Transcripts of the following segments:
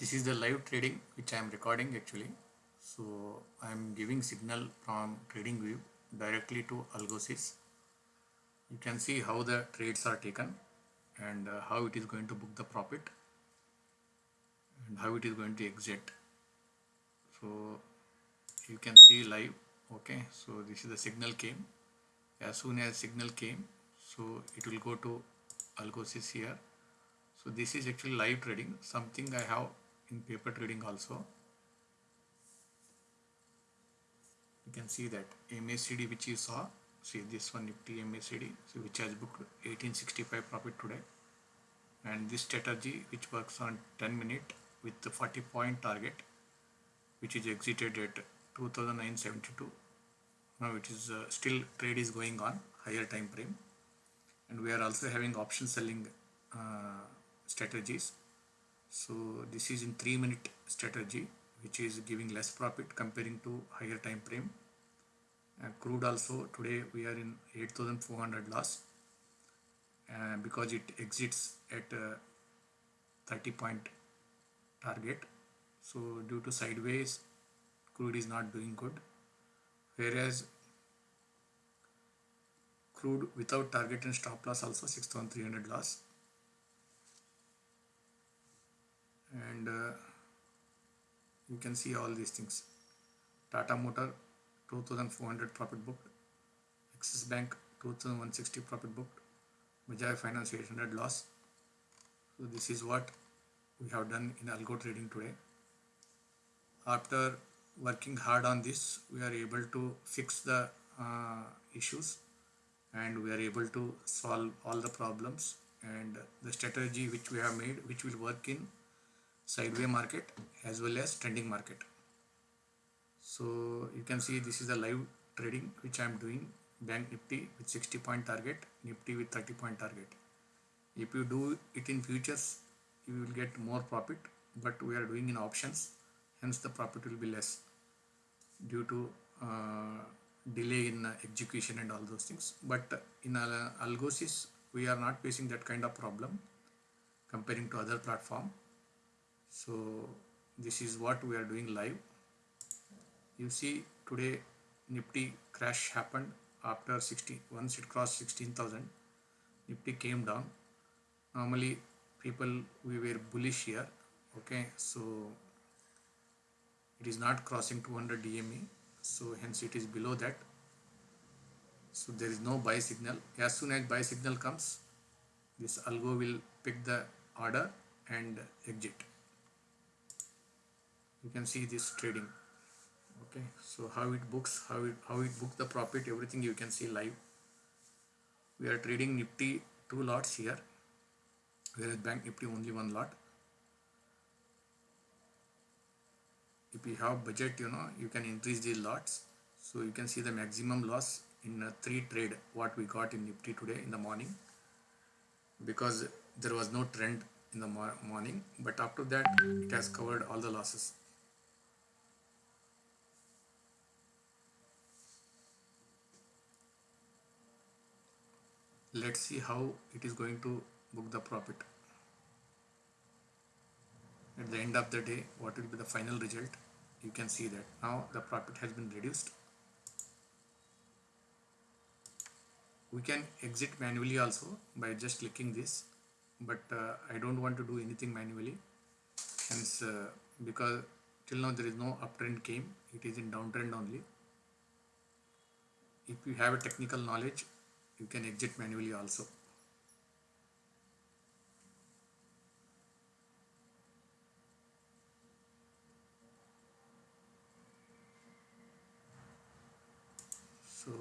this is the live trading which I am recording actually. So I am giving signal from trading view directly to Algosys. You can see how the trades are taken and uh, how it is going to book the profit and how it is going to exit. So you can see live okay? So this is the signal came. As soon as signal came so it will go to Algosys here. So this is actually live trading something I have in paper trading also. You can see that MACD which you saw see this one Nifty MACD so which has booked 1865 profit today. And this strategy which works on 10 minute with the 40 point target which is exited at 2972 now it is uh, still trade is going on higher time frame. And we are also having option selling uh, strategies so this is in 3 minute strategy which is giving less profit comparing to higher time frame. Crude also today we are in 8400 loss. Uh, because it exits at uh, 30 point target so due to sideways crude is not doing good. Whereas crude without target and stop loss also 6300 loss and uh, you can see all these things. Tata Motor 2400 profit booked. Axis Bank 2160 profit booked. Bajaj Finance 800 loss. So this is what we have done in algo trading today. After working hard on this we are able to fix the uh, issues. And we are able to solve all the problems. And the strategy which we have made which will work in sideway market as well as trending market. So you can see this is the live trading which I am doing. Bank nifty with 60 point target nifty with 30 point target. If you do it in futures you will get more profit but we are doing in options hence the profit will be less due to uh, delay in uh, execution and all those things. But in uh, algosys we are not facing that kind of problem comparing to other platform so this is what we are doing live. You see today nifty crash happened after 60 once it crossed 16000 nifty came down. Normally people we were bullish here okay? So it is not crossing 200 DME so hence it is below that. So there is no buy signal. As soon as buy signal comes this algo will pick the order and exit you can see this trading. Okay so how it books how it how it book the profit everything you can see live. We are trading nifty two lots here. Whereas bank nifty only one lot. If you have budget you know you can increase these lots. So you can see the maximum loss in a three trade what we got in nifty today in the morning. Because there was no trend in the morning but after that it has covered all the losses let's see how it is going to book the profit. At the end of the day what will be the final result? You can see that. Now the profit has been reduced. We can exit manually also by just clicking this but uh, I don't want to do anything manually. Hence uh, because till now there is no uptrend came it is in downtrend only. If you have a technical knowledge you can exit manually also. So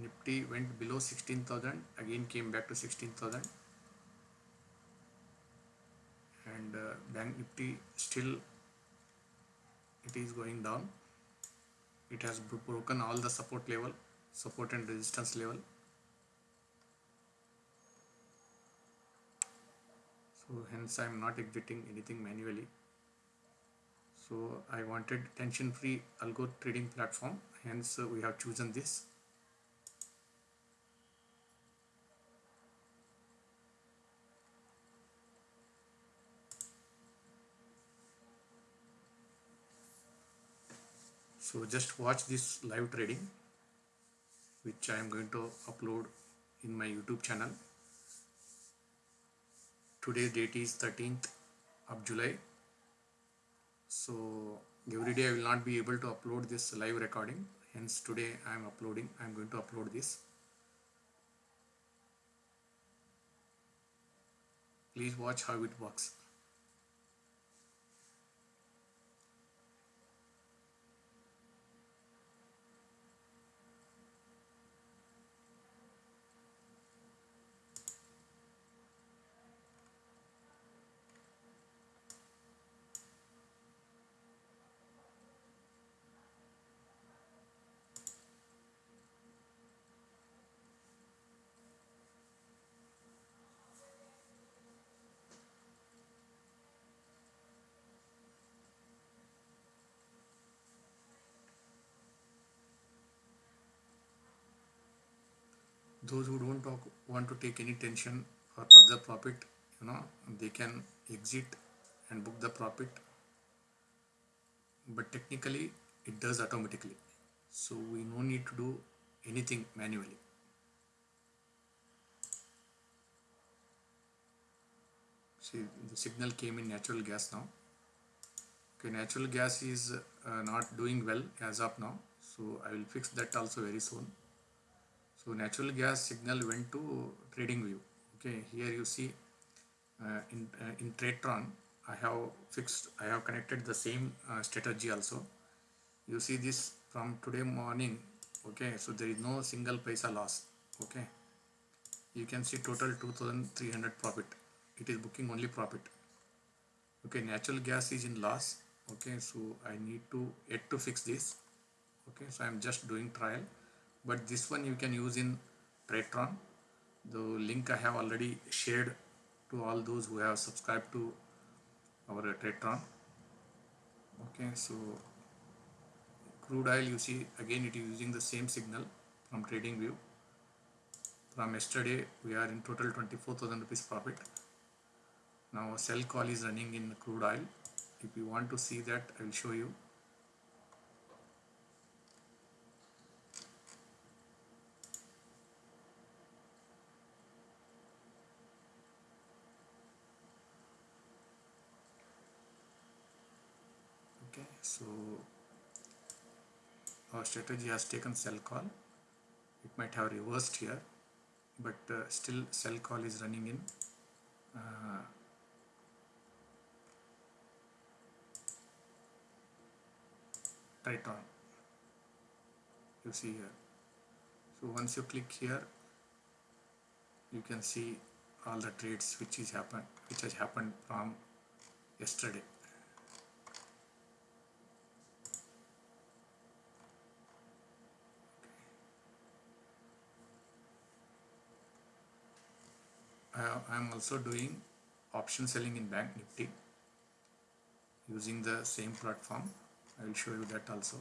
nifty went below 16000 again came back to 16000 and uh, bank nifty still it is going down. It has broken all the support level support and resistance level. So hence I am not exiting anything manually. So I wanted tension free algo trading platform. Hence uh, we have chosen this. So just watch this live trading which I am going to upload in my YouTube channel. Today date is 13th of July. So every day I will not be able to upload this live recording. Hence today I am uploading I am going to upload this. Please watch how it works those who don't talk, want to take any tension or further profit you know they can exit and book the profit. But technically it does automatically. So we no need to do anything manually. See the signal came in natural gas now. Okay natural gas is uh, not doing well as of now. So I will fix that also very soon so natural gas signal went to trading view. Okay here you see uh, in uh, in tradetron i have fixed i have connected the same uh, strategy also. You see this from today morning. Okay so there is no single paisa loss. Okay you can see total 2300 profit. It is booking only profit. Okay natural gas is in loss. Okay so i need to yet to fix this. Okay so i'm just doing trial but this one you can use in Tradetron the link I have already shared to all those who have subscribed to our Tradetron okay so crude oil you see again it is using the same signal from trading view. From yesterday we are in total 24,000 rupees profit. Now a sell call is running in crude oil. If you want to see that I will show you okay so our strategy has taken sell call. It might have reversed here but uh, still sell call is running in. Uh, right on. You see here. So once you click here you can see all the trades which is happened which has happened from yesterday Uh, I am also doing option selling in Bank Nifty using the same platform. I will show you that also.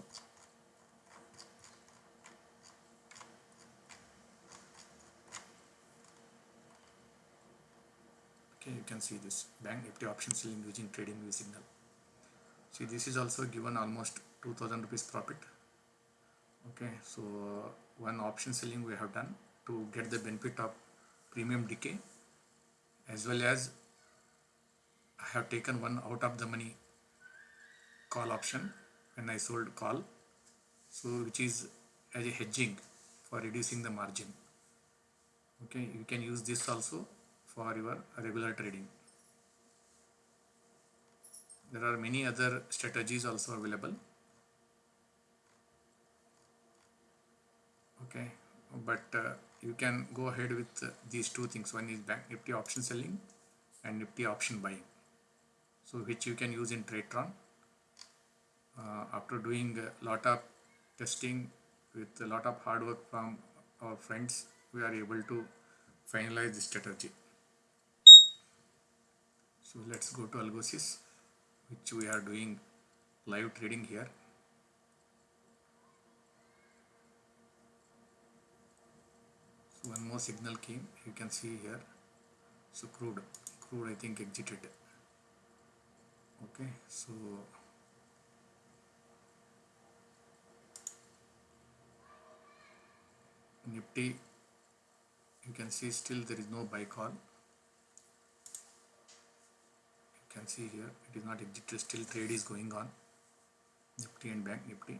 Okay, you can see this Bank Nifty option selling using trading view signal. See, this is also given almost 2000 rupees profit. Okay, so one option selling we have done to get the benefit of premium decay as well as I have taken one out of the money call option when I sold call. So which is as a hedging for reducing the margin. Okay you can use this also for your regular trading. There are many other strategies also available. Okay but uh, you can go ahead with uh, these two things. One is bank nifty option selling and nifty option buying. So which you can use in tradetron uh, after doing a lot of testing with a lot of hard work from our friends we are able to finalize this strategy. So let's go to algosys which we are doing live trading here one more signal came you can see here. So crude crude I think exited. Okay so nifty you can see still there is no buy call you can see here it is not exited still trade is going on. Nifty and bank nifty.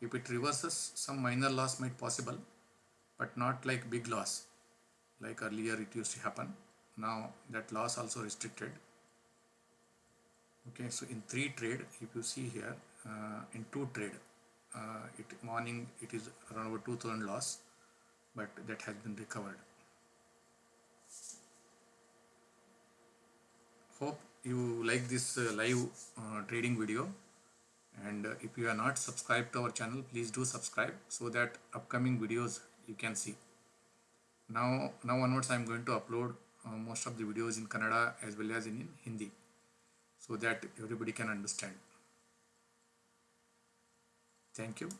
If it reverses some minor loss might possible but not like big loss like earlier it used to happen. Now that loss also restricted. Okay so in three trade if you see here uh, in two trade uh, it morning it is around over 2000 loss but that has been recovered. Hope you like this uh, live uh, trading video. And uh, if you are not subscribed to our channel please do subscribe so that upcoming videos you can see. Now now onwards i am going to upload uh, most of the videos in kannada as well as in, in hindi so that everybody can understand. Thank you